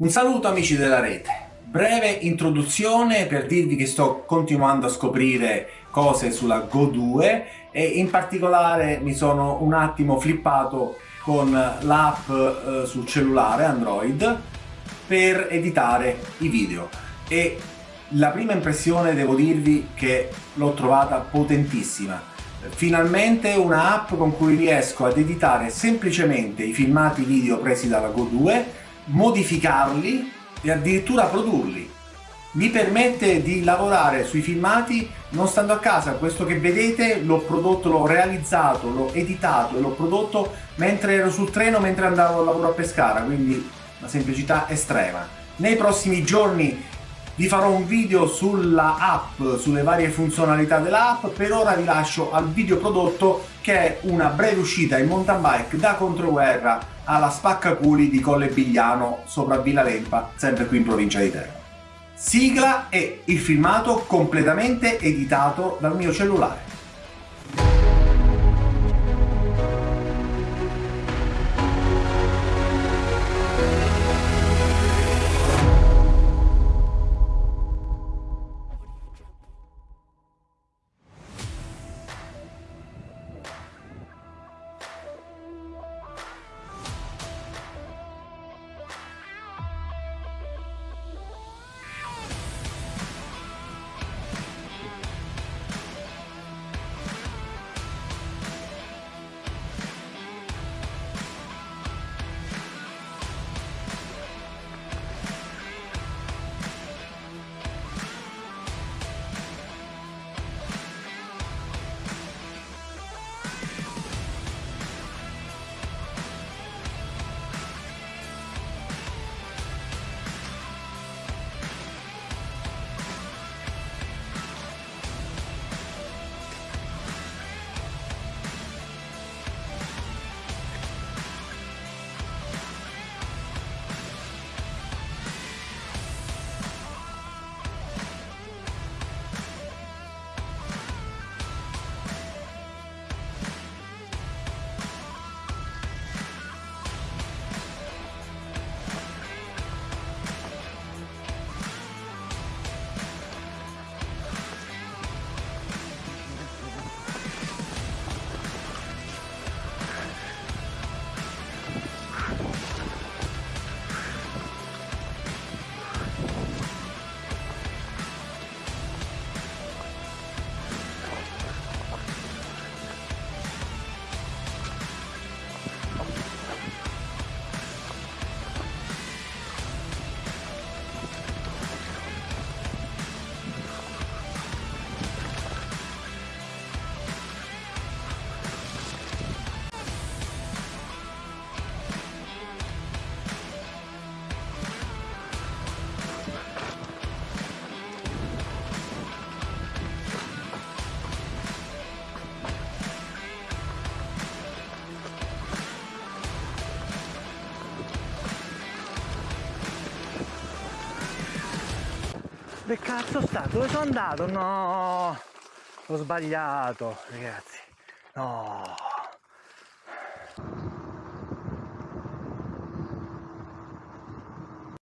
Un saluto amici della rete. Breve introduzione per dirvi che sto continuando a scoprire cose sulla Go 2 e in particolare mi sono un attimo flippato con l'app eh, sul cellulare Android per editare i video e la prima impressione devo dirvi che l'ho trovata potentissima finalmente un'app con cui riesco ad editare semplicemente i filmati video presi dalla Go 2 modificarli e addirittura produrli. Mi permette di lavorare sui filmati non stando a casa, questo che vedete l'ho prodotto, l'ho realizzato, l'ho editato e l'ho prodotto mentre ero sul treno, mentre andavo al lavoro a Pescara, quindi una semplicità estrema. Nei prossimi giorni vi farò un video sulla app, sulle varie funzionalità dell'app, per ora vi lascio al video prodotto che è una breve uscita in mountain bike da controguerra alla Spaccaculi di Colle Bigliano sopra Villa Lempa, sempre qui in provincia di Teramo. Sigla e il filmato completamente editato dal mio cellulare. Dove cazzo sta? Dove sono andato? No! Ho sbagliato, ragazzi. No!